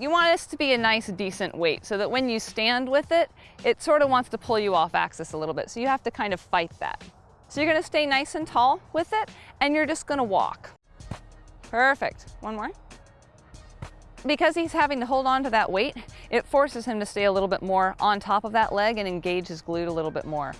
You want this to be a nice decent weight so that when you stand with it, it sort of wants to pull you off axis a little bit. So you have to kind of fight that. So you're gonna stay nice and tall with it and you're just gonna walk. Perfect. One more. Because he's having to hold on to that weight, it forces him to stay a little bit more on top of that leg and engage his glute a little bit more.